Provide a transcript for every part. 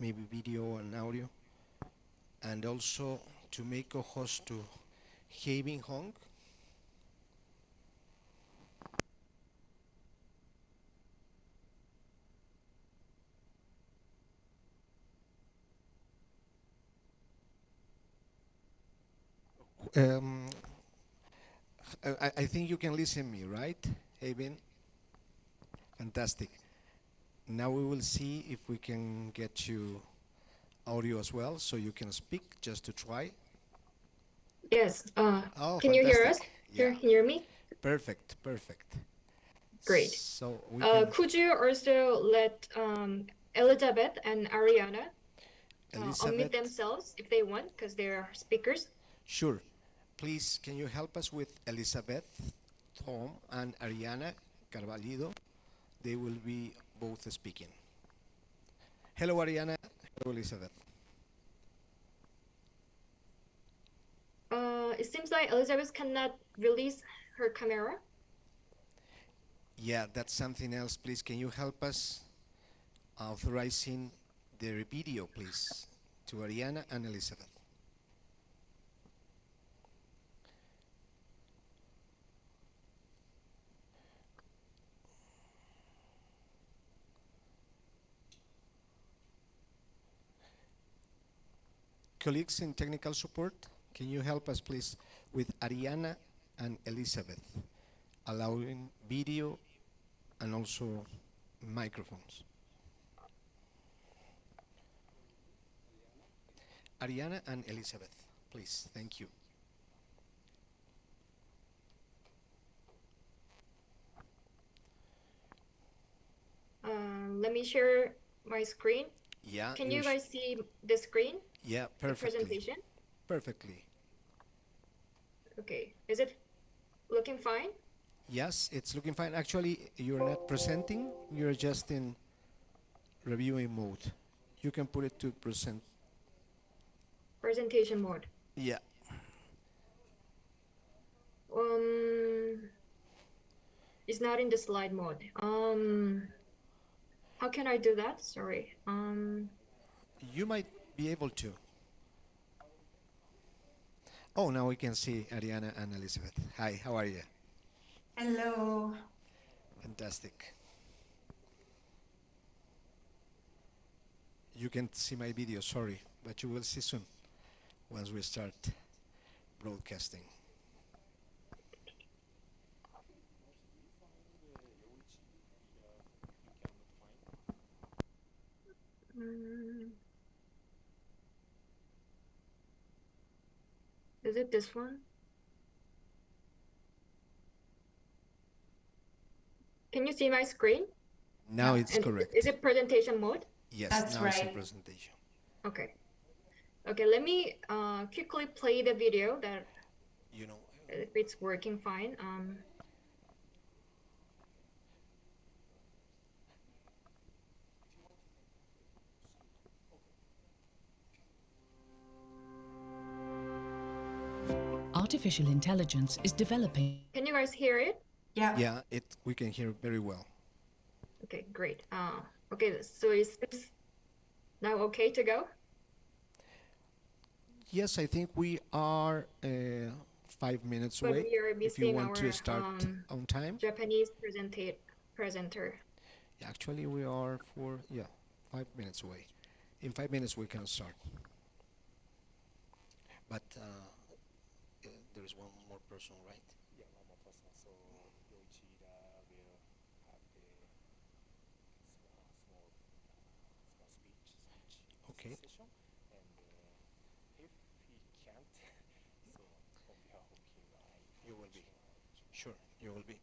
maybe video and audio, and also to make a host to Having Hong. Um, I, I think you can listen me, right, Haven? Fantastic. Now we will see if we can get you audio as well, so you can speak just to try. Yes. Uh, Oh, can you hear us? fantastic. Hear, Yeah. hear me? Perfect, perfect. Great. So we Uh, can, could you also let um, Elizabeth and Ariana uh, unmute themselves if they want, because they are speakers? sure. Please, can you help us with Elizabeth, Tom, and Ariana Carvalho? They will be both speaking. Hello, Ariana. Hello, Elizabeth. Uh, it seems like Elizabeth cannot release her camera. Yeah, that's something else. Please, can you help us authorizing the video, please, to Ariana and Elizabeth? Colleagues in technical support, can you help us, please, with Ariana and Elizabeth, allowing video and also microphones? Ariana and Elizabeth, please, thank you. Um, let me share my screen. Yeah, Can you guys see the screen, Yeah, perfectly. presentation? Perfectly. Okay. Is it looking fine? Yes, it's looking fine. Actually, you're not presenting, you're just in reviewing mode. You can put it to present. Presentation mode. Yeah. Um, it's not in the slide mode. Um, how can I do that? Sorry. Um, You might be able to. Oh, now we can see Ariana and Elizabeth. Hi, how are you? Hello. Fantastic. You can see my video, sorry, but you will see soon once we start broadcasting. mm, is it this one? Can you see my screen? Now it's And correct. Is it presentation mode? Yes, That's now it's in right. presentation. Okay. Okay, let me uh, quickly play the video that You know, if it's working fine. Um, Artificial intelligence is developing. can you guys hear it? Yeah. yeah, it we can hear very well. Okay, great. Uh, okay, so is this now okay to go? Yes, I think we are uh, five minutes But away. we If you want our to start um, on time. Japanese presenta- presenter. Yeah, Actually, we are for, yeah, five minutes away. In five minutes, we can start. But uh, there is one more person, right? Yeah, one more person. So Yoichida will have the small, small, small speech, speech Okay. session. And uh, if he can't, so on behalf of him, I You will be. Sure, you will be.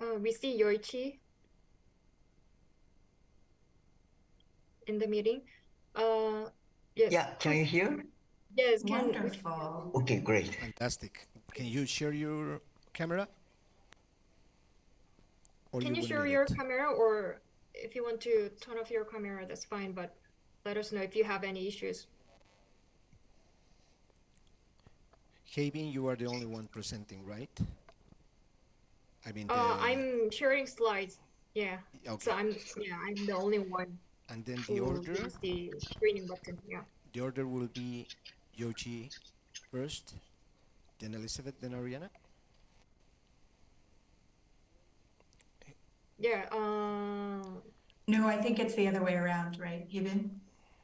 Uh, we see Yoichi in the meeting. Uh, yes. Yeah, can you hear? Yes. Can Wonderful. Okay, great. Fantastic. Can you share your camera? Or Can you will share your it? camera, or if you want to turn off your camera, that's fine. But let us know if you have any issues. Hey, Havin, you are the only one presenting, right? I mean, Uh, the- I'm sharing slides. Yeah. Okay. So. I'm yeah I'm the only one And then the order, the screening button. Yeah. the order will be Yoji first, then Elizabeth, then Ariana. Yeah. Uh, No, I think it's the other way around, right, Hibin?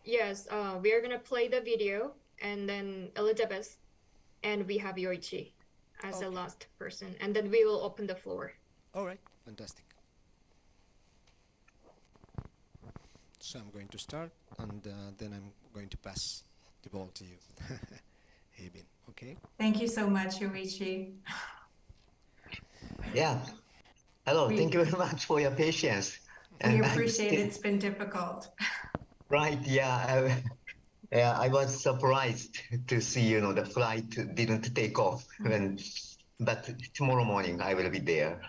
yes. Uh, we are gonna play the video, and then Elizabeth, and we have Yoichi as the Okay. last person, and then we will open the floor. All right, fantastic. So I'm going to start, and uh, then I'm going to pass the ball to you, Havin. Okay. Thank you so much, Yoichi. Yeah. Hello, We- thank you very much for your patience. We And appreciate still- it's been difficult. Right, yeah. I, yeah, I was surprised to see, you know, the flight didn't take off. When, but tomorrow morning I will be there.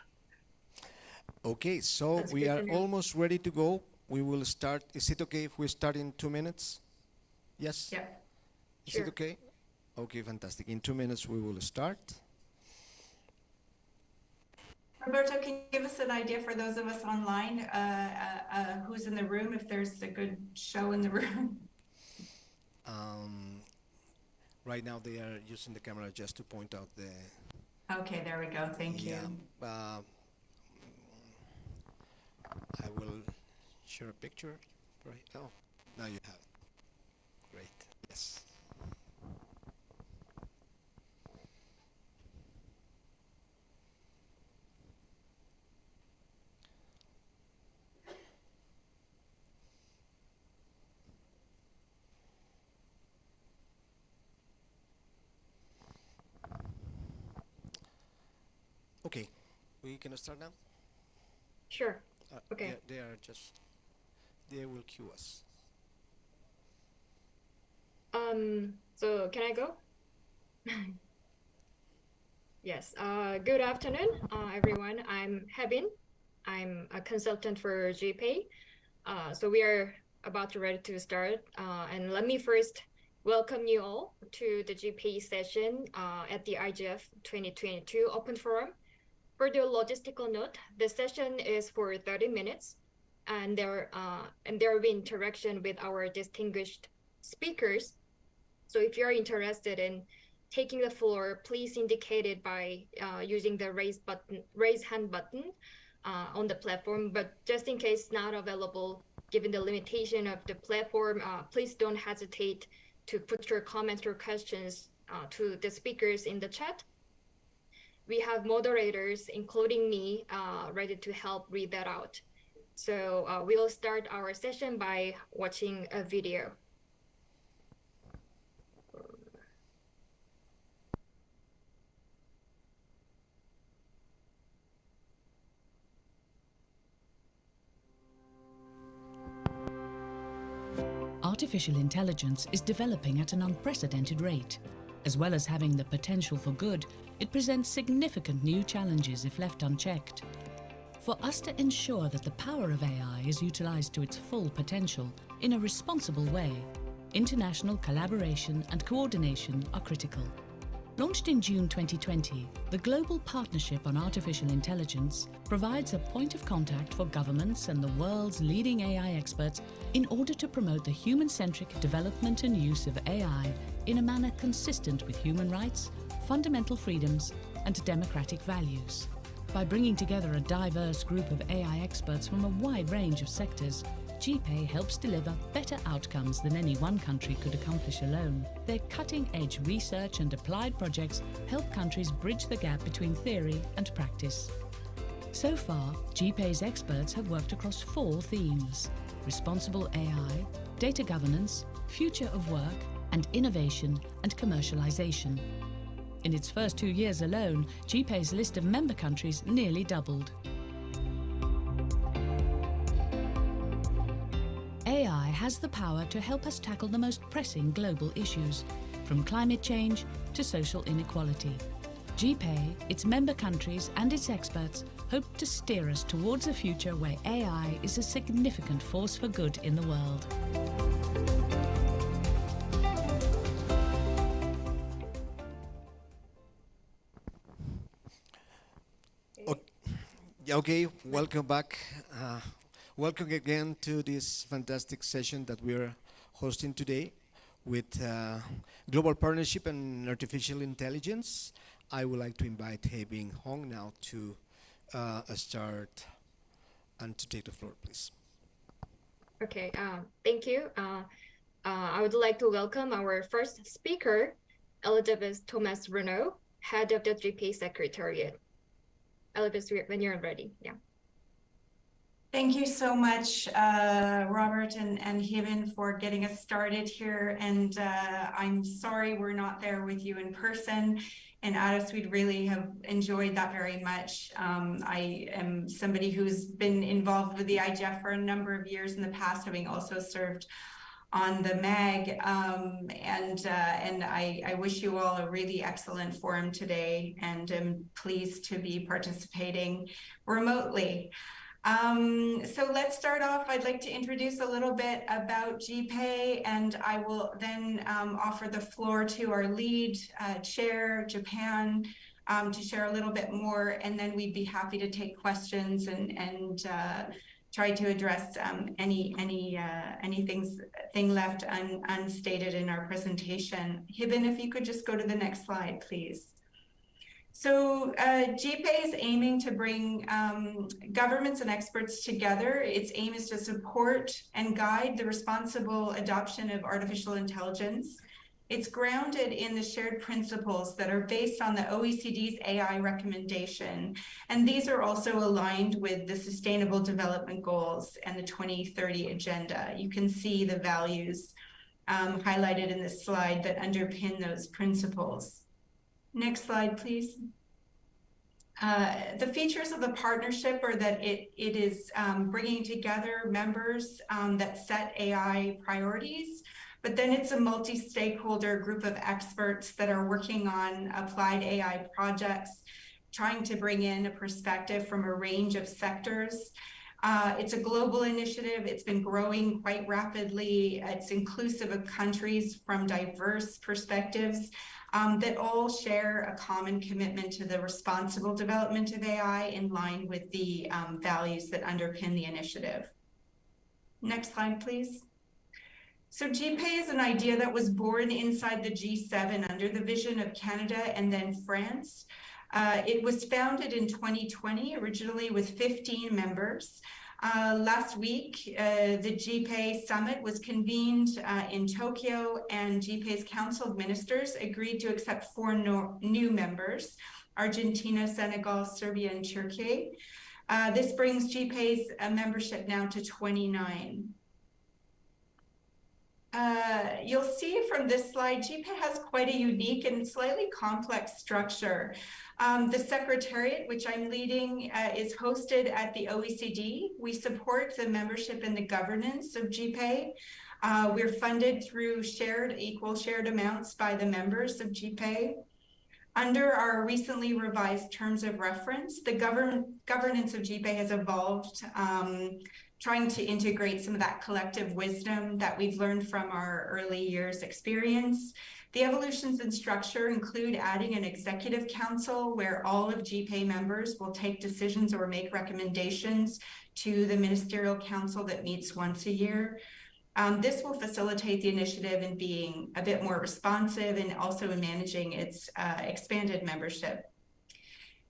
Okay, so That's we are to almost ready to go. We will start. Is it okay if we start in two minutes? Yes. Yeah. Is Sure. it okay? Okay, fantastic. In two minutes we will start. Roberto, can you give us an idea for those of us online, uh, uh, uh, who's in the room, if there's a good show in the room? Um, right now they are using the camera just to point out the. Okay, there we go. Thank you. Yeah. Uh, I will share a picture. Right. Oh, now you have. it. Great. Yes. Okay, can start now. Sure. Uh, Okay. They, they are just. They will cue us. Um, so can I go? Yes. Uh, good afternoon, uh, everyone. I'm Hebin. I'm a consultant for GPAI. Uh, so we are about to ready to start. Uh, and let me first welcome you all to the GPAI session uh, at the IGF 2022 Open Forum. For the logistical note, the session is for 30 minutes, and there uh, and there will be interaction with our distinguished speakers so if you're interested in taking the floor, please indicate it by uh, using the raise button, raise hand button uh, on the platform. But just in case not available, given the limitation of the platform, uh, please don't hesitate to put your comments or questions uh, to the speakers in the chat. We have moderators, including me, uh, ready to help read that out. So uh, we'll start our session by watching a video. Artificial intelligence is developing at an unprecedented rate. As well as having the potential for good, it presents significant new challenges if left unchecked. For us to ensure that the power of AI is utilized to its full potential in a responsible way, international collaboration and coordination are critical. Launched in June 2020, the Global Partnership on Artificial Intelligence provides a point of contact for governments and the world's leading AI experts in order to promote the human centric development and use of AI in a manner consistent with human rights, fundamental freedoms, and democratic values. By bringing together a diverse group of AI experts from a wide range of sectors, GPAI helps deliver better outcomes than any one country could accomplish alone. Their cutting edge research and applied projects help countries bridge the gap between theory and practice. So far, GPAI's experts have worked across four themes responsible AI, data governance, future of work, and innovation and commercialization. In its first two years alone, GPAI's list of member countries nearly doubled. AI has the power to help us tackle the most pressing global issues, from climate change to social inequality. GPAI, its member countries and its experts hope to steer us towards a future where AI is a significant force for good in the world. Okay, welcome back. Uh, welcome again to this fantastic session that we're hosting today with uh, Global Partnership and Artificial Intelligence. I would like to invite Hebing Hong now to uh, start and to take the floor, please. Okay, uh, thank you. Uh, uh, I would like to welcome our first speaker, Elizabeth Thomas Raynaud, head of the GPAI Secretariat. Elizabeth, when you're ready, yeah. Thank you so much, uh, Robert and, and for getting us started here. And uh, I'm sorry we're not there with you in person. And Addis, we'd really have enjoyed that very much. Um, I am somebody who's been involved with the IGF for a number of years in the past, having also served on the MAG. Um, and uh, and I, I wish you all a really excellent forum today and am pleased to be participating remotely. Um, so let's start off. I'd like to introduce a little bit about GPAI, and I will then um, offer the floor to our lead uh, chair, Japan, um, to share a little bit more, and then we'd be happy to take questions and and uh, try to address um, any any uh, thing left un, unstated in our presentation. Hibben, if you could just go to the next slide, please. So uh, GPAI is aiming to bring um, governments and experts together. Its aim is to support and guide the responsible adoption of artificial intelligence. It's grounded in the shared principles that are based on the OECD's AI recommendation. And these are also aligned with the Sustainable Development Goals and the 2030 Agenda. You can see the values um, highlighted in this slide that underpin those principles. Next slide, please. Uh, the features of the partnership are that it, it is um, bringing together members um, that set AI priorities, but then it's a multi-stakeholder group of experts that are working on applied AI projects, trying to bring in a perspective from a range of sectors. Uh, it's a global initiative. It's been growing quite rapidly. It's inclusive of countries from diverse perspectives um, that all share a common commitment to the responsible development of AI in line with the um, values that underpin the initiative. Next slide, please. So GPAI is an idea that was born inside the G7 under the vision of Canada and then France. Uh, it was founded in 2020, originally with 15 members. Uh, last week, uh, the GPAI summit was convened uh, in Tokyo, and GPAI's Council of Ministers agreed to accept four no new members Argentina, Senegal, Serbia, and Turkey. Uh, this brings GPAI's uh, membership now to 29. Uh, you'll see from this slide, GPAI has quite a unique and slightly complex structure. Um, the Secretariat, which I'm leading, uh, is hosted at the OECD. We support the membership and the governance of GPAI. Uh, we're funded through shared, equal shared amounts by the members of GPAI. Under our recently revised terms of reference, the govern governance of GPAI has evolved um, trying to integrate some of that collective wisdom that we've learned from our early years experience. The evolutions in structure include adding an executive council where all of GPAI members will take decisions or make recommendations to the ministerial council that meets once a year. Um, this will facilitate the initiative in being a bit more responsive and also in managing its uh, expanded membership.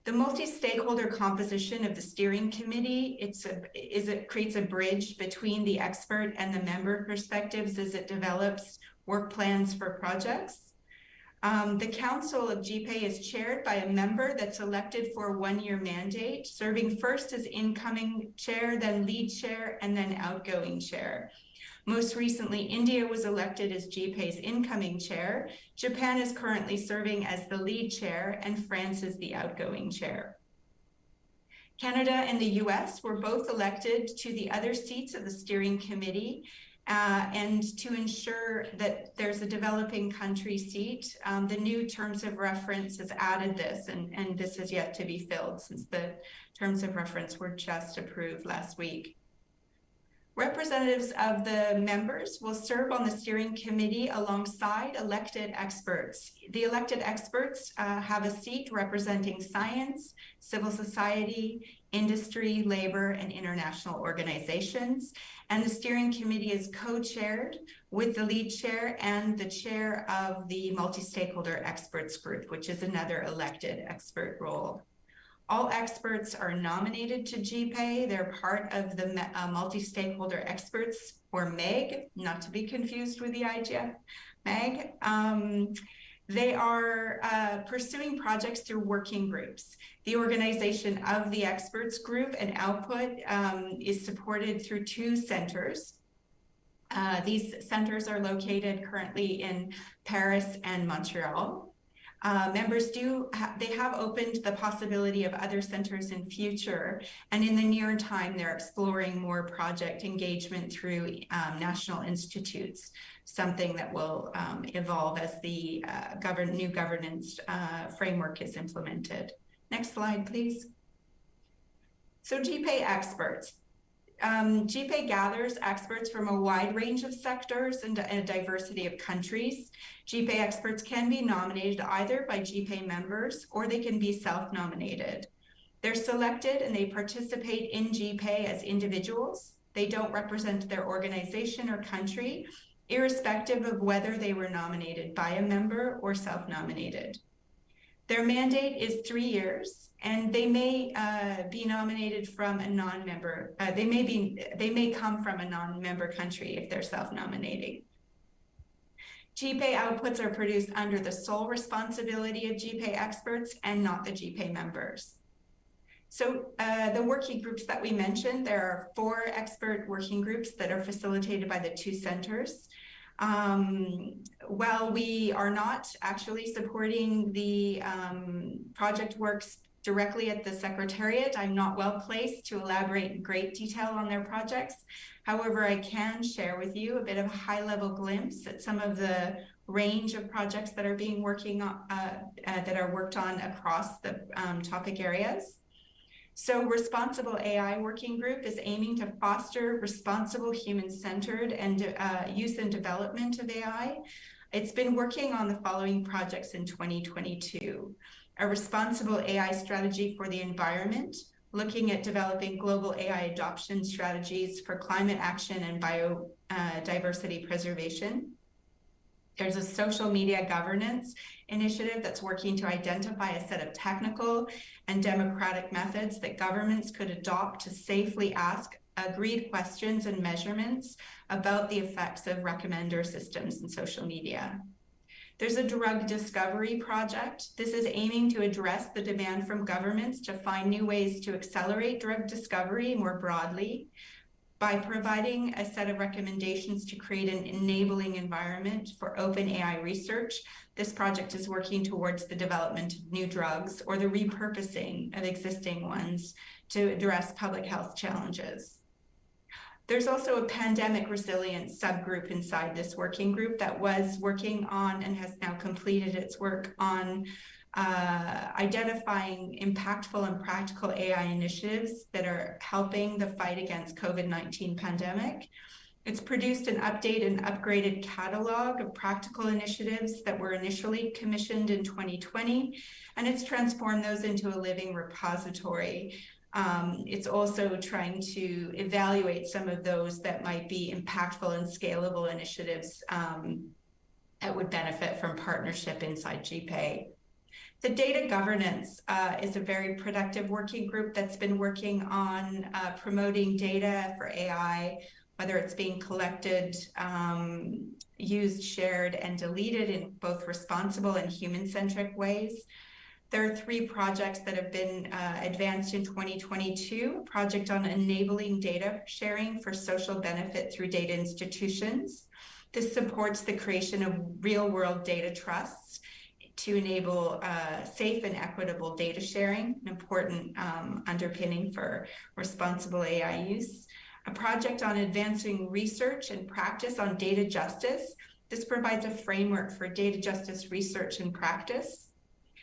The multi-stakeholder composition of the steering committee it's a, is it creates a bridge between the expert and the member perspectives as it develops work plans for projects. Um, the Council of GPAI is chaired by a member that's elected for a one-year mandate, serving first as incoming chair, then lead chair, and then outgoing chair. Most recently, India was elected as GPAI's incoming chair. Japan is currently serving as the lead chair, and France is the outgoing chair. Canada and the US were both elected to the other seats of the steering committee. Uh, and to ensure that there's a developing country seat, um, the new terms of reference has added this, and, and this is yet to be filled since the terms of reference were just approved last week. Representatives of the members will serve on the steering committee alongside elected experts. The elected experts uh, have a seat representing science, civil society, industry, labor, and international organizations. And the steering committee is co-chaired with the lead chair and the chair of the multi-stakeholder experts group, which is another elected expert role. All experts are nominated to GPAI. They're part of the uh, multi-stakeholder experts, or MEG, not to be confused with the IGF, MEG. Um, they are uh, pursuing projects through working groups. The organization of the experts group and output um, is supported through two centers. Uh, these centers are located currently in Paris and Montreal. Uh, members do ha they have opened the possibility of other centers in future. And in the near time they're exploring more project engagement through um, national institutes something that will um, evolve as the uh, govern new governance uh, framework is implemented. Next slide please. So GPAI experts um, GPAI gathers experts from a wide range of sectors and, a diversity of countries. GPAI experts can be nominated either by GPAI members or they can be self-nominated. They're selected and they participate in GPAI as individuals. They don't represent their organization or country, irrespective of whether they were nominated by a member or self-nominated. Their mandate is three years, and they may uh, be nominated from a non-member. Uh, they may be they may come from a non-member country if they're self-nominating. GPAI outputs are produced under the sole responsibility of GPAI experts and not the GPAI members. So uh, the working groups that we mentioned, there are four expert working groups that are facilitated by the two centers. Um, while we are not actually supporting the um, project works directly at the Secretariat, I'm not well placed to elaborate in great detail on their projects. However, I can share with you a bit of a high level glimpse at some of the range of projects that are being working on, uh, uh, that are worked on across the um, topic areas. So Responsible AI Working Group is aiming to foster responsible human-centered and uh, use and development of AI. It's been working on the following projects in 2022. A responsible AI strategy for the environment, looking at developing global AI adoption strategies for climate action and biodiversity uh, preservation. There's a social media governance initiative that's working to identify a set of technical and democratic methods that governments could adopt to safely ask agreed questions and measurements about the effects of recommender systems in social media. There's a drug discovery project. This is aiming to address the demand from governments to find new ways to accelerate drug discovery more broadly by providing a set of recommendations to create an enabling environment for open AI research. This project is working towards the development of new drugs or the repurposing of existing ones to address public health challenges. There's also a pandemic resilience subgroup inside this working group that was working on and has now completed its work on uh, identifying impactful and practical AI initiatives that are helping the fight against COVID-19 pandemic. It's produced an updated and upgraded catalog of practical initiatives that were initially commissioned in 2020, and it's transformed those into a living repository. Um, it's also trying to evaluate some of those that might be impactful and scalable initiatives um, that would benefit from partnership inside GPAI. The data governance uh, is a very productive working group that's been working on uh, promoting data for AI, whether it's being collected, um, used, shared, and deleted in both responsible and human-centric ways. There are three projects that have been uh, advanced in 2022, a project on enabling data sharing for social benefit through data institutions. This supports the creation of real-world data trusts to enable uh, safe and equitable data sharing, an important um, underpinning for responsible AI use. a project on advancing research and practice on data justice. This provides a framework for data justice research and practice.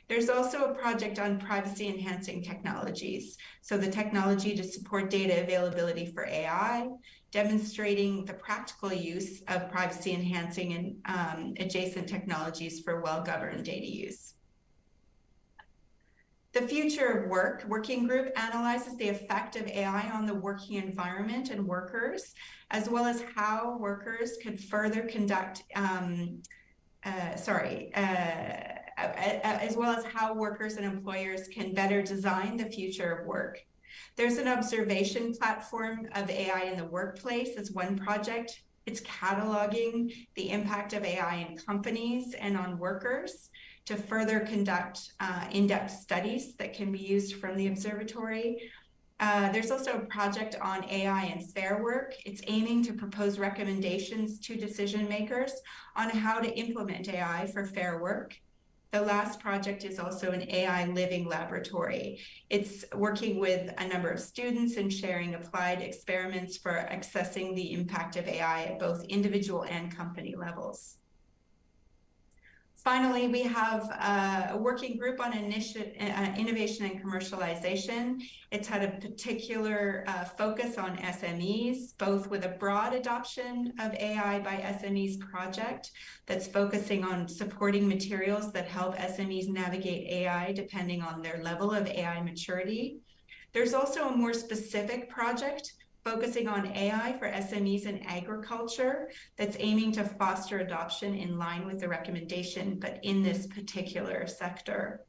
There's also a project on privacy enhancing technologies. So the technology to support data availability for AI, demonstrating the practical use of privacy enhancing and um, adjacent technologies for well-governed data use. The future of work working group analyzes the effect of AI on the working environment and workers, as well as how workers could further conduct, um, uh, sorry, uh, as well as how workers and employers can better design the future of work. There's an observation platform of AI in the workplace as one project. It's cataloging the impact of AI in companies and on workers to further conduct uh, in-depth studies that can be used from the observatory. Uh, there's also a project on AI and fair work. It's aiming to propose recommendations to decision makers on how to implement AI for fair work. The last project is also an AI living laboratory. It's working with a number of students and sharing applied experiments for assessing the impact of AI at both individual and company levels. Finally, we have a working group on uh, innovation and commercialization. It's had a particular uh, focus on SMEs, both with a broad adoption of AI by SMEs project that's focusing on supporting materials that help SMEs navigate AI depending on their level of AI maturity. There's also a more specific project focusing on AI for SMEs in agriculture that's aiming to foster adoption in line with the recommendation, but in this particular sector.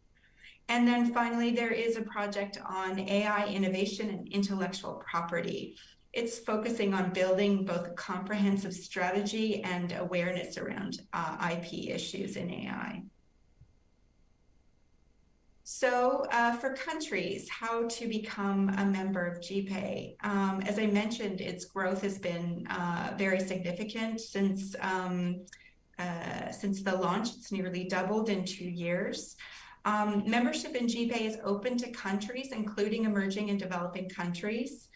And then finally, there is a project on AI innovation and intellectual property. It's focusing on building both a comprehensive strategy and awareness around uh, IP issues in AI. So uh, for countries, how to become a member of GPAI. Um, as I mentioned, its growth has been uh, very significant since um, uh, since the launch. It's nearly doubled in two years. Um, membership in GPAI is open to countries, including emerging and developing countries.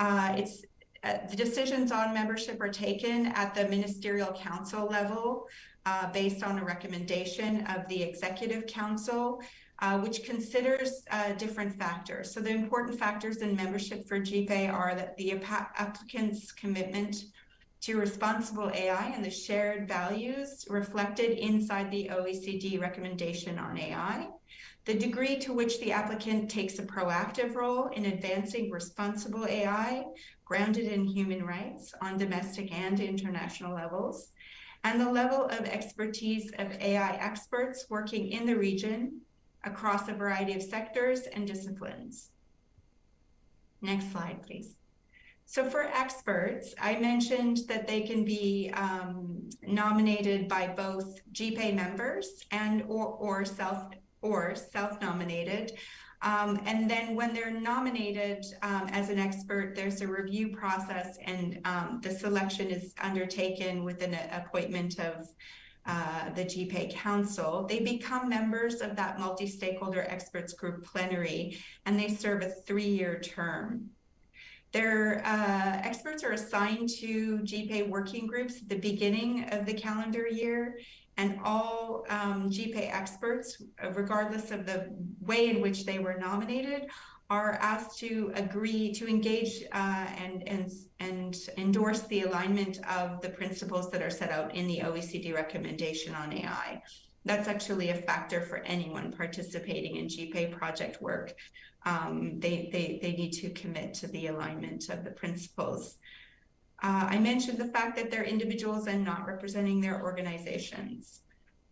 Uh, it's uh, the decisions on membership are taken at the ministerial council level uh, based on a recommendation of the executive council uh, which considers uh, different factors. So the important factors in membership for GPAI are that the applicant's commitment to responsible AI and the shared values reflected inside the OECD recommendation on AI, the degree to which the applicant takes a proactive role in advancing responsible AI grounded in human rights on domestic and international levels, and the level of expertise of AI experts working in the region across a variety of sectors and disciplines. Next slide, please. So for experts, I mentioned that they can be um, nominated by both GPAI members and or, or self or self-nominated. Um, and then when they're nominated um, as an expert, there's a review process and um, the selection is undertaken with an appointment of uh, the GPAI Council, they become members of that multi-stakeholder experts group plenary, and they serve a three-year term. Their uh, experts are assigned to GPAI working groups at the beginning of the calendar year, and all um, GPAI experts, regardless of the way in which they were nominated, are asked to agree to engage uh, and, and, and endorse the alignment of the principles that are set out in the OECD recommendation on AI. That's actually a factor for anyone participating in GPAI project work. Um, they, they, they need to commit to the alignment of the principles. Uh, I mentioned the fact that they're individuals and not representing their organizations.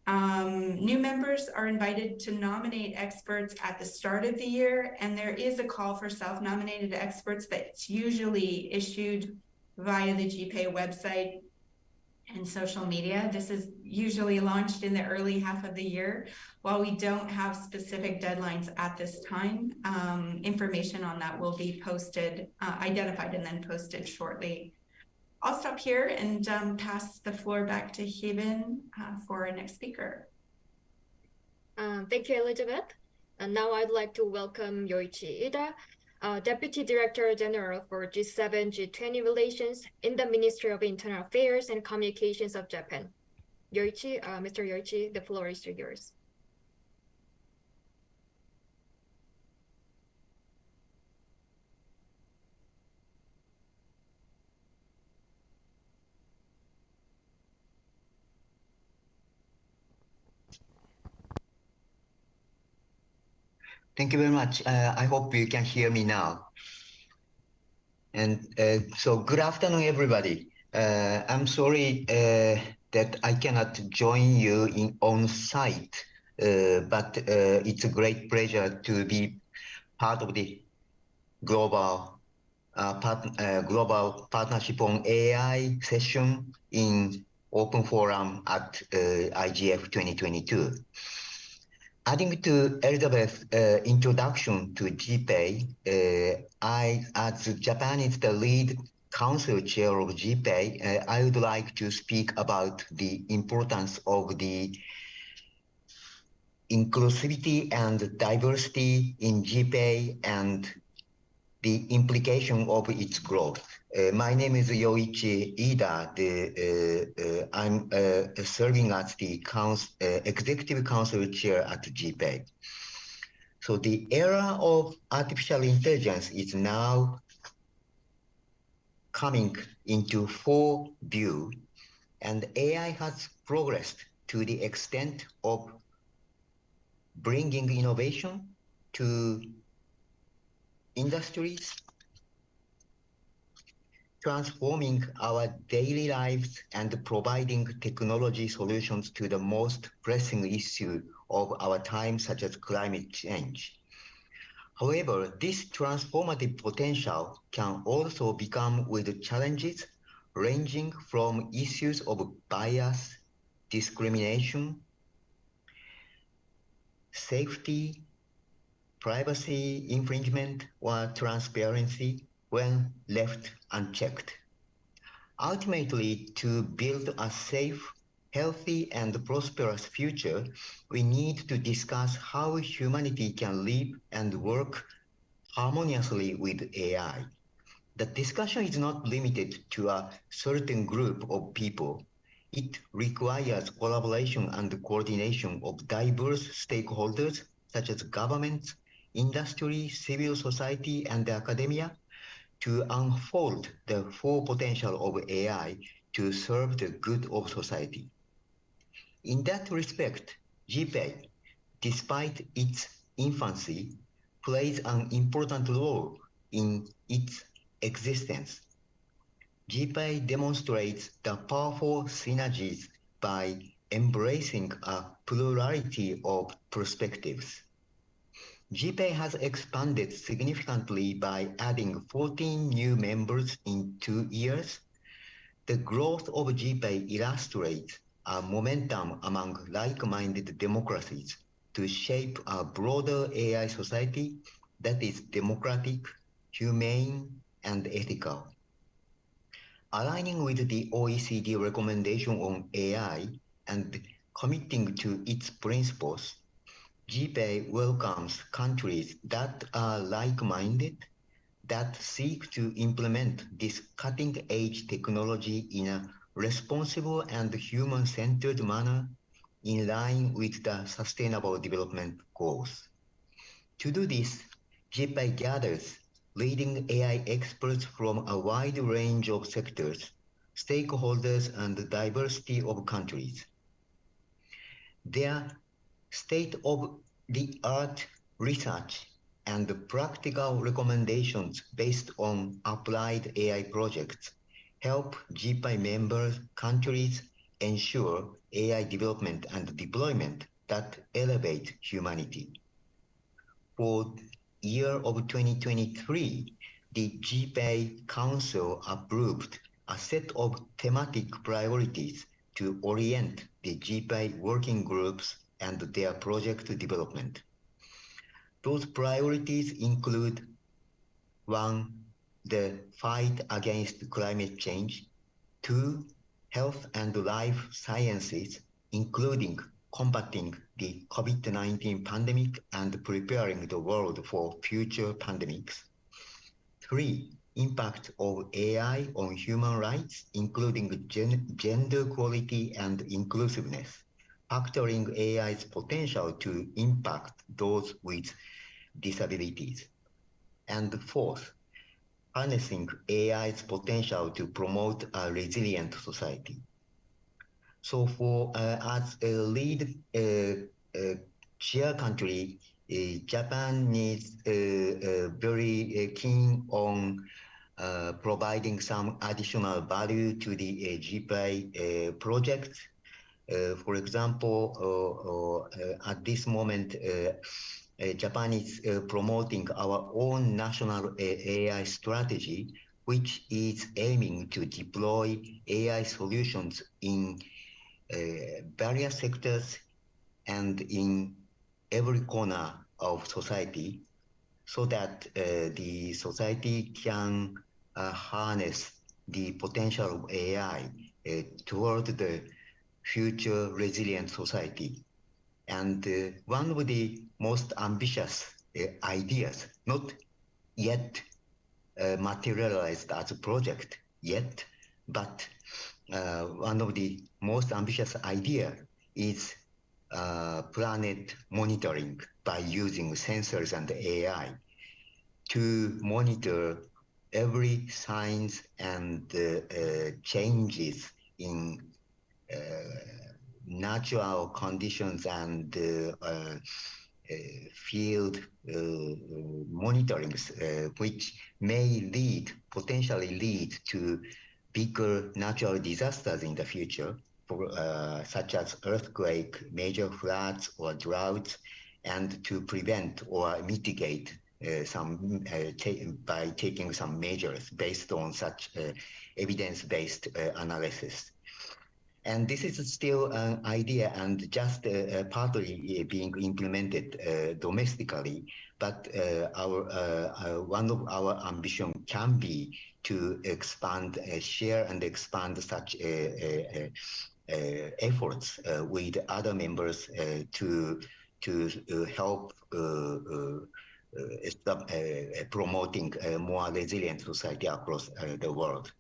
Um, new members are invited to nominate experts at the start of the year, and there is a call for self-nominated experts that's usually issued via the GPAI website and social media. This is usually launched in the early half of the year. While we don't have specific deadlines at this time, um, information on that will be posted, uh, identified and then posted shortly I'll stop here and um, pass the floor back to Heben uh, for our next speaker. Um, thank you, Elizabeth. And now I'd like to welcome Yoichi Iida, uh, Deputy Director General for G7 G20 relations in the Ministry of Internal Affairs and Communications of Japan. Yoichi, uh, Mr. Yoichi, the floor is yours. Thank you very much. Uh, I hope you can hear me now. And uh, so, good afternoon, everybody. Uh, I'm sorry uh, that I cannot join you in on site, uh, but uh, it's a great pleasure to be part of the global part, global partnership on AI session in Open Forum at IGF 2022. Adding to Elizabeth's uh, introduction to GPAI, uh, I, as Japan is the lead council chair of GPAI, uh, I would like to speak about the importance of the inclusivity and diversity in GPAI and the implication of its growth. Uh, my name is Yoichi Iida. The, uh, uh, I'm uh, serving as the council, uh, executive council chair at GPAI. So the era of artificial intelligence is now coming into full view, and AI has progressed to the extent of bringing innovation to industries, transforming our daily lives and providing technology solutions to the most pressing issue of our time, such as climate change. However, this transformative potential can also become with challenges ranging from issues of bias, discrimination, safety, privacy infringement or transparency when left unchecked. Ultimately, to build a safe, healthy, and prosperous future, we need to discuss how humanity can live and work harmoniously with AI. The discussion is not limited to a certain group of people. It requires collaboration and coordination of diverse stakeholders such as governments, industry, civil society, and academia to unfold the full potential of AI to serve the good of society. In that respect, GPAI, despite its infancy, plays an important role in its existence. GPAI demonstrates the powerful synergies by embracing a plurality of perspectives. GPAI has expanded significantly by adding 14 new members in two years. The growth of GPAI illustrates a momentum among like-minded democracies to shape a broader AI society that is democratic, humane, and ethical. Aligning with the OECD recommendation on AI and committing to its principles, GPAI welcomes countries that are like-minded, that seek to implement this cutting-edge technology in a responsible and human-centered manner in line with the Sustainable Development Goals. To do this, GPAI gathers leading AI experts from a wide range of sectors, stakeholders, and diversity of countries. Their state-of-the-art research and practical recommendations based on applied AI projects help GPAI member countries ensure AI development and deployment that elevate humanity. For year of 2023, the GPAI Council approved a set of thematic priorities to orient the GPAI working groups and their project development. Those priorities include one, the fight against climate change, two, health and life sciences, including combating the COVID-19 pandemic and preparing the world for future pandemics. Three, impact of AI on human rights, including gen- gender equality and inclusiveness, factoring AI's potential to impact those with disabilities. And fourth, harnessing AI's potential to promote a resilient society. So for uh, as a lead uh, uh, chair country, uh, Japan needs uh, uh, very keen on providing some additional value to the GPAI project. Uh, for example, uh, uh, at this moment, Japan is promoting our own national AI strategy, which is aiming to deploy AI solutions in various sectors and in every corner of society so that uh, the society can uh, harness the potential of AI uh, toward the future resilient society. And uh, one of the most ambitious uh, ideas, not yet uh, materialized as a project yet, but uh, one of the most ambitious idea is uh, planet monitoring by using sensors and AI to monitor every signs and uh, changes in natural conditions and uh, uh, uh, field uh, uh, monitorings, uh, which may lead, potentially lead to bigger natural disasters in the future, for, uh, such as earthquake, major floods, or droughts, and to prevent or mitigate uh, some uh, by taking some measures based on such uh, evidence-based uh, analysis. And this is still an idea and just uh, partly being implemented uh, domestically. But uh, our uh, uh, one of our ambition can be to expand, uh, share, and expand such uh, efforts with other members to to help promoting a more resilient society across the world.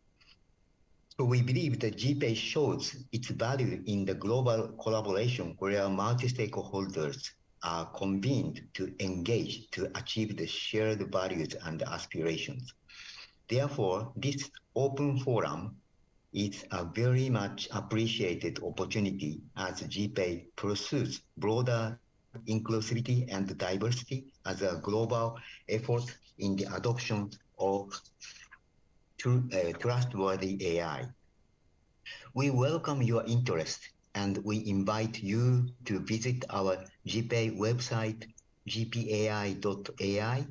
We believe that GPAI shows its value in the global collaboration where multi-stakeholders are convened to engage to achieve the shared values and aspirations. Therefore, this open forum is a very much appreciated opportunity as GPAI pursues broader inclusivity and diversity as a global effort in the adoption of tru- uh, trustworthy AI. We welcome your interest and we invite you to visit our GPAI website, gpai.ai,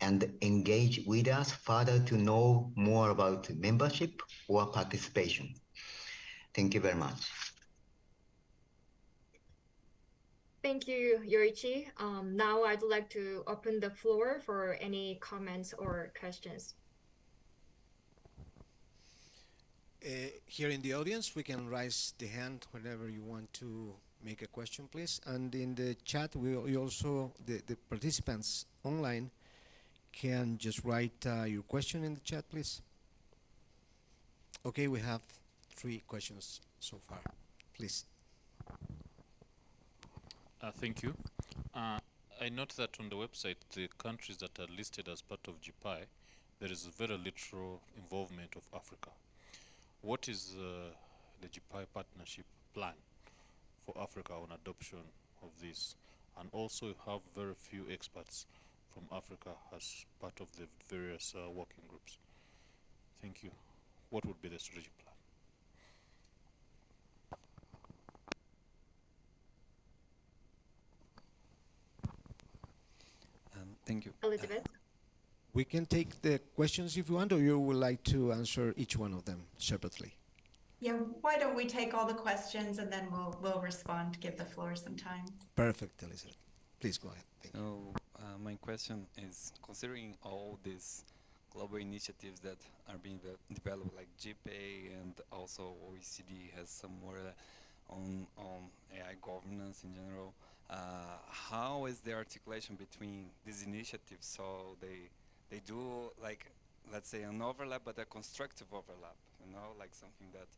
and engage with us further to know more about membership or participation. Thank you very much. Thank you, Yoichi. Um, now I'd like to open the floor for any comments or questions. Uh, here in the audience, we can raise the hand whenever you want to make a question, please. And in the chat, we, we also, the, the participants online can just write uh, your question in the chat, please. Okay, we have three questions so far. Please. Uh, thank you. Uh, I note that on the website, the countries that are listed as part of GPAI, there is very little involvement of Africa. What is uh, the GPAI partnership plan for Africa on adoption of this? And also, you have very few experts from Africa as part of the various uh, working groups. Thank you. What would be the strategic plan? Um, thank you. Elizabeth? We can take the questions if you want, or you would like to answer each one of them separately. Yeah, why don't we take all the questions and then we'll, we'll respond, give the floor some time. Perfect, Elizabeth. Please go ahead. Thank. So, uh, my question is considering all these global initiatives that are being de- developed, like GPAI and also OECD has some more uh, on, on AI governance in general, uh, how is the articulation between these initiatives? So, they, they do like let's say, an overlap, but a constructive overlap. You know, like something that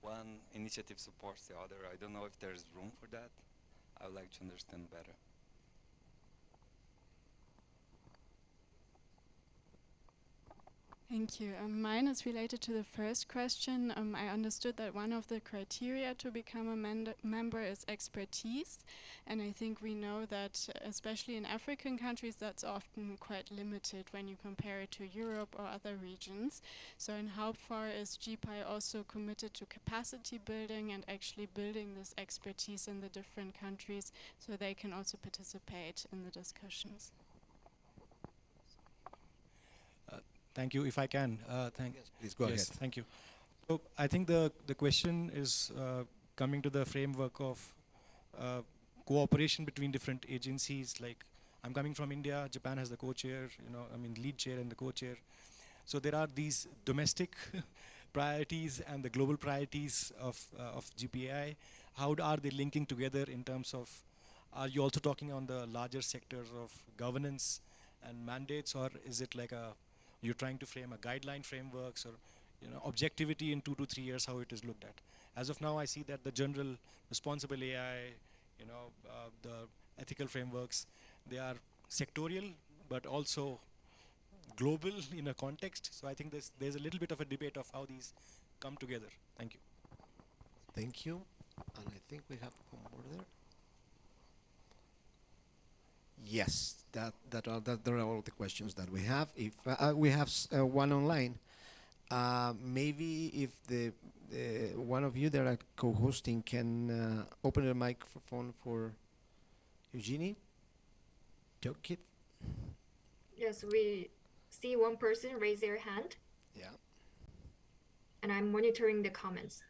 one initiative supports the other. I don't know if there's room for that. I would like to understand better. Thank you. Um, mine is related to the first question. Um, I understood that one of the criteria to become a member is expertise. And I think we know that, especially in African countries, that's often quite limited when you compare it to Europe or other regions. So, in how far is GPAI also committed to capacity building and actually building this expertise in the different countries so they can also participate in the discussions? Thank you. If I can, uh, thank. Yes, please go yes, ahead. Thank you. So I think the the question is uh, coming to the framework of uh, cooperation between different agencies. Like I'm coming from India. Japan has the co-chair. You know, I mean lead chair and the co-chair. So there are these domestic priorities and the global priorities of uh, of GPAI. How are they linking together in terms of? Are you also talking on the larger sectors of governance and mandates, or is it like a you're trying to frame a guideline frameworks or you know objectivity in two to three years how it is looked at as of now i see that the general responsible ai you know uh, the ethical frameworks they are sectorial but also global in a context so i think there's there's a little bit of a debate of how these come together thank you Thank you. And I think we have one more there. Yes, that that are that there are all the questions that we have. If uh, uh, we have s- uh, one online, uh, maybe if the, one of you that are co-hosting can uh, open the microphone for Eugenie. Tokit. Yes, we see one person raise their hand, Yeah. and I'm monitoring the comments.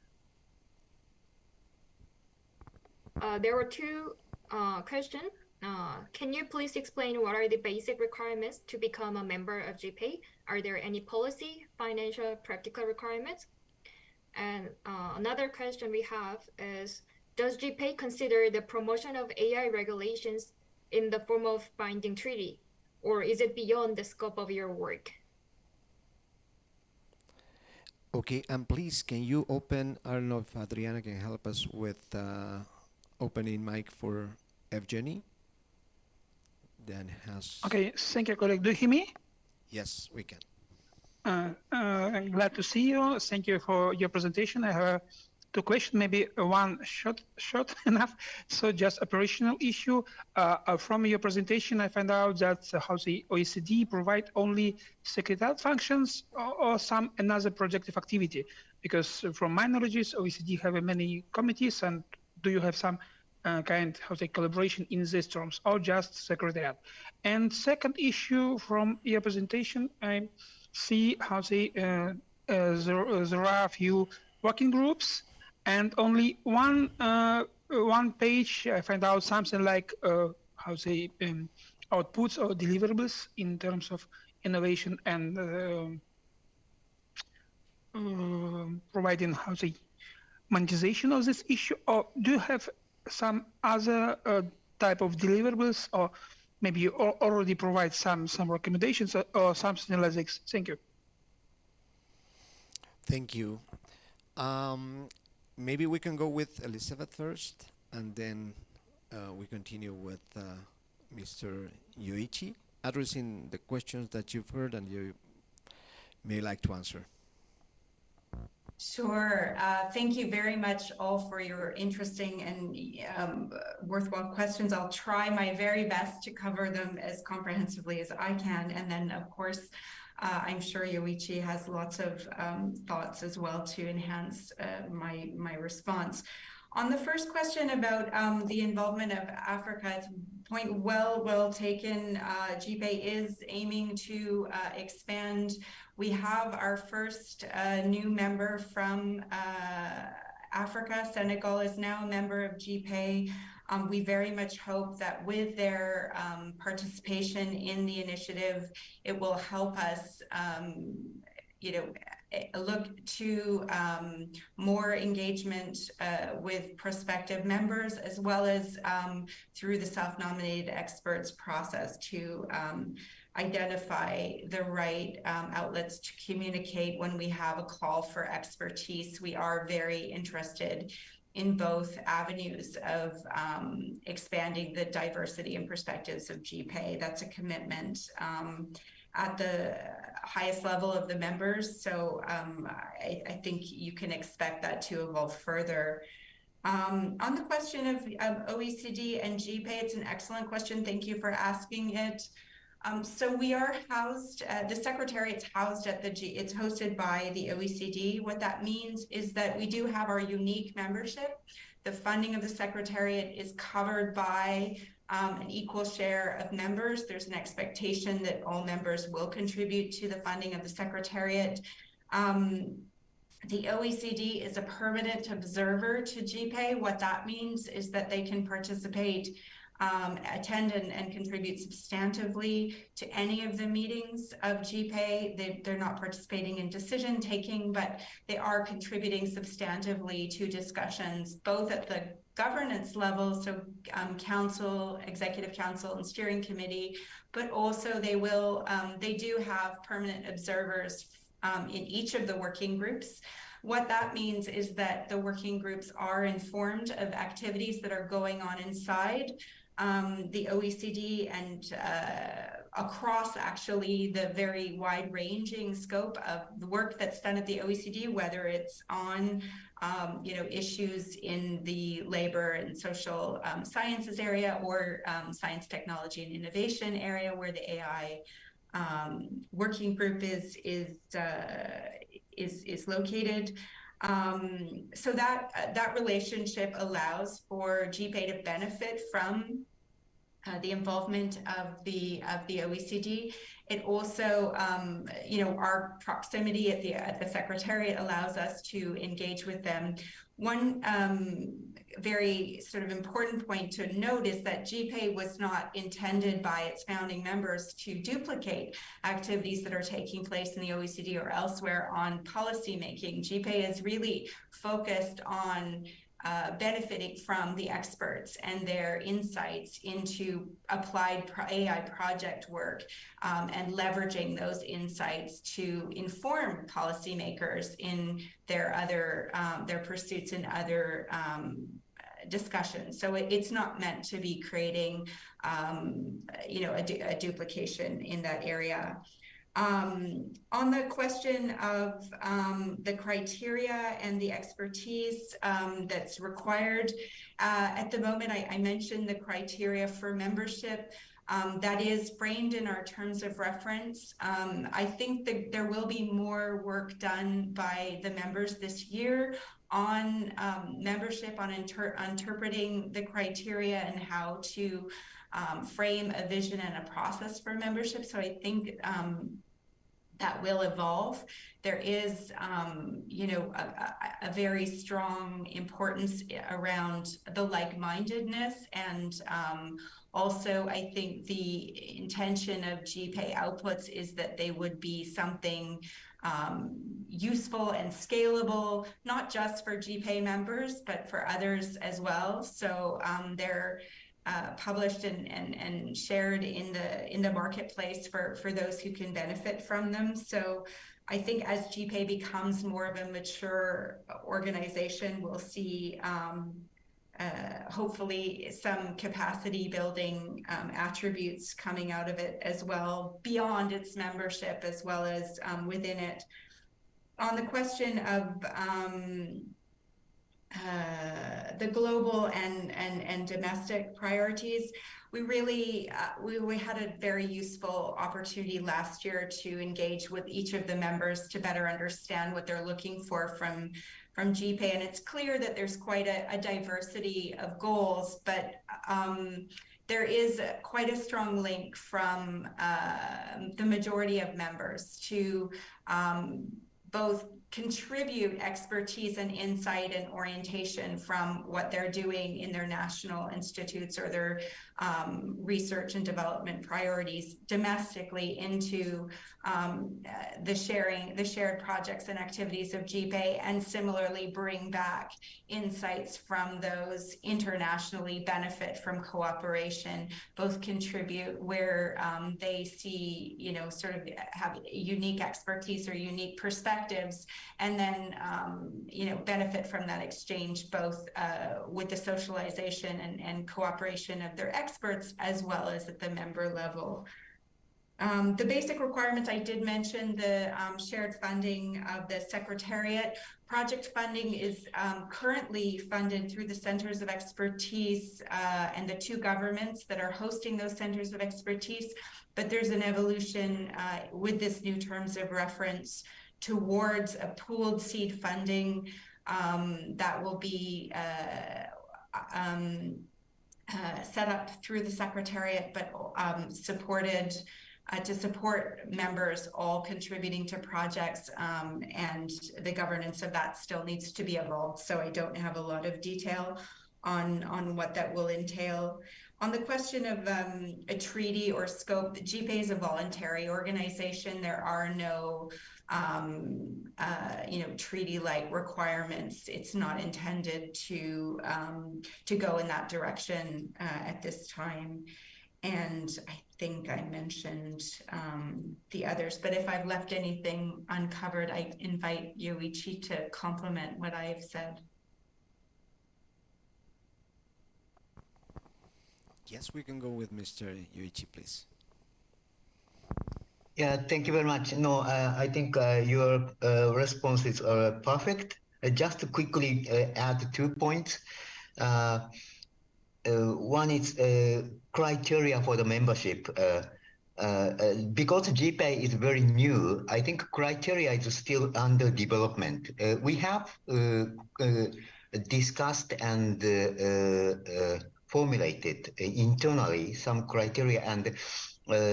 Uh, there were two uh, questions. Uh, can you please explain what are the basic requirements to become a member of GPAI? Are there any policy, financial, practical requirements? And uh, another question we have is, does GPAI consider the promotion of AI regulations in the form of binding treaty, or is it beyond the scope of your work? Okay, and please, can you open? I don't know if Adriana can help us with uh, opening mic for Evgeny. Then has. Okay, thank you, colleague. Do you hear me? Yes, we can. Uh, uh, I'm glad to see you. Thank you for your presentation. I have two questions, maybe one short, short enough. So just operational issue. Uh, uh, from your presentation, I found out that uh, how the OECD provide only secretariat functions or, or some another projective activity. Because from my knowledge, OECD have many committees and do you have some uh, kind how say collaboration in these terms or just secretariat. And second issue from your presentation i see how they uh, uh, there, uh, there are a few working groups and only one uh, one page i find out something like how say um, outputs or deliverables in terms of innovation and um, providing how say monetization of this issue or do you have some other uh, type of deliverables or maybe you already provide some some recommendations or, or like this thank you Thank you. Um, maybe we can go with Elizabeth first, and then uh, we continue with uh, Mr. Yoichi, addressing the questions that you've heard and you may like to answer. Sure. Uh, thank you very much all for your interesting and um, worthwhile questions. I'll try my very best to cover them as comprehensively as I can. And then, of course, uh, I'm sure Yoichi has lots of um, thoughts as well to enhance uh, my, my response. On the first question about um, the involvement of Africa, it's point well, well taken. Uh, is aiming to uh, expand. We have our first uh, new member from uh, Africa. Senegal is now a member of GPAI. Um, we very much hope that with their um, participation in the initiative, it will help us, um, you know, eh, look to um, more engagement uh, with prospective members, as well as um, through the self-nominated experts process to um, identify the right um, outlets to communicate when we have a call for expertise. We are very interested in both avenues of um, expanding the diversity and perspectives of GPAI. That's a commitment um, at the highest level of the members. So um, I, I, think you can expect that to evolve further. Um, on the question of, of, OECD and GPAI, it's an excellent question. Thank you for asking it. Um, so we are housed, uh, the Secretariat's housed at the G, it's hosted by the OECD. What that means is that we do have our unique membership. The funding of the Secretariat is covered by um, an equal share of members. There's an expectation that all members will contribute to the funding of the Secretariat. Um, the OECD is a permanent observer to GPAI. What that means is that they can participate um, attend and, and, contribute substantively to any of the meetings of GPAI. They, they're not participating in decision taking, but they are contributing substantively to discussions, both at the governance level, so um, council, executive council, and steering committee, but also they will, um, they do have permanent observers um, in each of the working groups. What that means is that the working groups are informed of activities that are going on inside um, the OECD and uh, across actually the very wide ranging scope of the work that's done at the OECD, whether it's on um, you know issues in the labor and social um, sciences area or um, science, technology, and innovation area, where the AI um, working group is is uh, is is located. Um, so that that relationship allows for GPAI to benefit from uh, the involvement of the of the OECD. It also, um, you know, our proximity at the at the Secretariat allows us to engage with them. One um, very sort of important point to note is that GPAI was not intended by its founding members to duplicate activities that are taking place in the OECD or elsewhere on policymaking. GPAI is really focused on uh, benefiting from the experts and their insights into applied AI project work um, and leveraging those insights to inform policymakers in their other um, their pursuits and other um, discussions. So it, it's not meant to be creating, um, you know, a, du a duplication in that area. Um, on the question of um, the criteria and the expertise um, that's required, uh, at the moment I, I, mentioned the criteria for membership. Um, that is framed in our terms of reference. Um, I think that there will be more work done by the members this year on um, membership, on inter interpreting the criteria and how to um, frame a vision and a process for membership. So I think um, that will evolve. There is, um, you know, a, a, very strong importance around the like-mindedness and um, also, I think the intention of GPAI outputs is that they would be something um, useful and scalable, not just for GPAI members, but for others as well. So um, they're uh, published and, and, and shared in the in the marketplace for, for those who can benefit from them. So I think as GPAI becomes more of a mature organization, we'll see um, uh, hopefully some capacity building um, attributes coming out of it as well, beyond its membership as well as um, within it. On the question of um, uh, the global and, and, and domestic priorities. We really, uh, we, we had a very useful opportunity last year to engage with each of the members to better understand what they're looking for from, from GPAI. And it's clear that there's quite a, a diversity of goals, but um, there is a, quite a strong link from uh, the majority of members to um, both contribute expertise and insight and orientation from what they're doing in their national institutes or their um, research and development priorities domestically into um, uh, the sharing, the shared projects and activities of GPAI, and similarly bring back insights from those internationally benefit from cooperation, both contribute where um, they see, you know, sort of have unique expertise or unique perspectives, and then, um, you know, benefit from that exchange both uh, with the socialization and, and cooperation of their experts as well as at the member level. Um, the basic requirements, I did mention the um, shared funding of the Secretariat. Project funding is um, currently funded through the Centers of Expertise uh, and the two governments that are hosting those Centers of Expertise. But there's an evolution uh, with this new terms of reference towards a pooled seed funding um, that will be uh, um, uh, set up through the Secretariat, but um, supported uh, to support members all contributing to projects um, and the governance of that still needs to be evolved. So I don't have a lot of detail on, on what that will entail. On the question of um, a treaty or scope, the GPAI is a voluntary organization. There are no um, uh, you know, treaty-like requirements. It's not intended to um, to go in that direction uh, at this time. And I think I mentioned um, the others, but if I've left anything uncovered, I invite Yoichi to complement what I have said. Yes, we can go with Mr. Yoichi, please. Yeah, thank you very much. No, uh, I think uh, your uh, responses are perfect. Uh, just to quickly uh, add two points. Uh, one is criteria for the membership. because GPAI is very new, I think criteria is still under development. we have discussed and formulated internally some criteria, and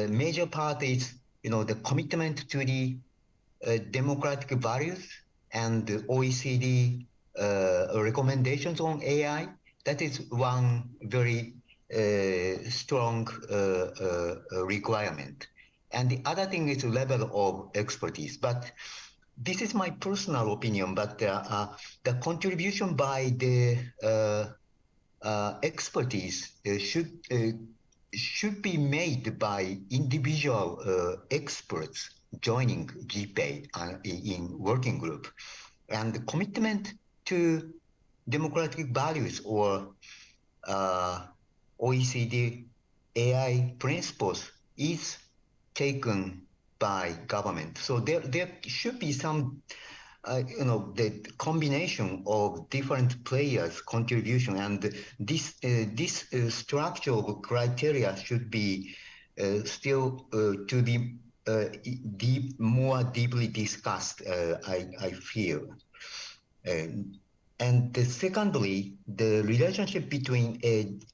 major part is you know, the commitment to the uh, democratic values and the OECD uh, recommendations on AI, that is one very uh, strong uh, uh, requirement. And the other thing is the level of expertise. But this is my personal opinion, but the contribution by the expertise should should be made by individual uh, experts joining GPAI uh, in working group. And the commitment to democratic values or uh, OECD AI principles is taken by government. So there, there should be some uh, you know the combination of different players contribution and this uh, this uh, structural criteria should be uh, still uh, to be deep more deeply discussed I, I feel. And, and secondly the relationship between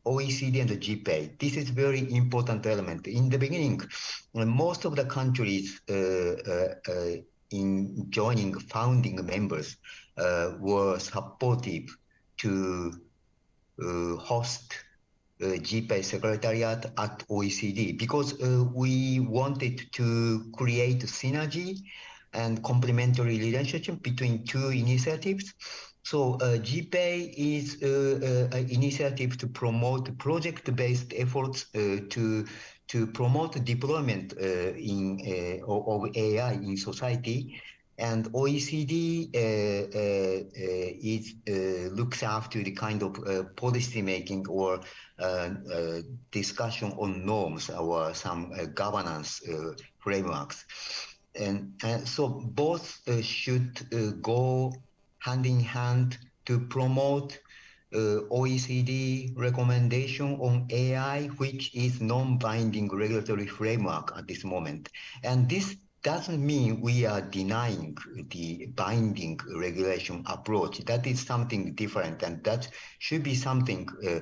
OECD and the GPAI this is very important element. In the beginning most of the countries in joining founding members uh, were supportive to uh, host uh, GPAI Secretariat at OECD because uh, we wanted to create synergy and complementary relationship between two initiatives. So uh, GPAI is uh, uh, an initiative to promote project-based efforts to to promote deployment uh, in uh, of AI in society. And OECD uh, is looks after the kind of policy making or discussion on norms or some governance frameworks. And, and, so both uh, should uh, go hand in hand to promote uh, OECD recommendation on AI, which is non-binding regulatory framework at this moment. And this doesn't mean we are denying the binding regulation approach. That is something different, and that should be something uh,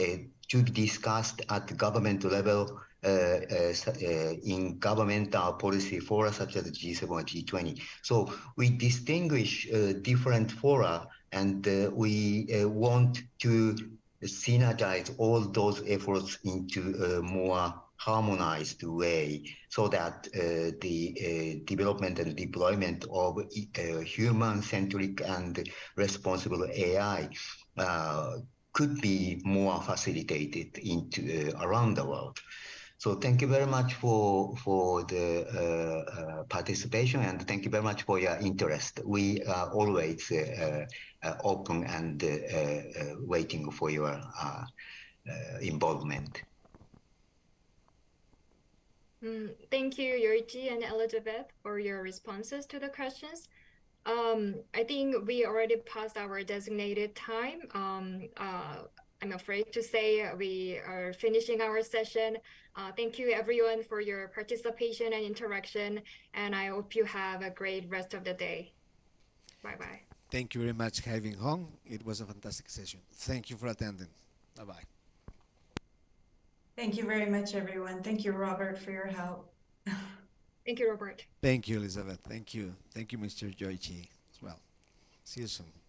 uh, to be discussed at government level uh, uh, uh, in governmental policy fora such as G7 or G20. So we distinguish uh, different fora and uh, we uh, want to synergize all those efforts into a more harmonized way so that uh, the uh, development and deployment of uh, human-centric and responsible AI uh, could be more facilitated into around the world. So thank you very much for for the participation and thank you very much for your interest. We are always open and uh, uh, waiting for your uh, uh, involvement. Mm, thank you, Yoichi and Elizabeth, for your responses to the questions. Um, I think we already passed our designated time. Um, uh, I'm afraid to say we are finishing our session. Uh, thank you, everyone, for your participation and interaction, and I hope you have a great rest of the day. Bye bye. Thank you very much, Having Hong. It was a fantastic session. Thank you for attending. Bye bye. Thank you very much, everyone. Thank you, Robert, for your help. Thank you, Robert. Thank you, Elizabeth. Thank you. Thank you, Mr. Joichi, as well. See you soon.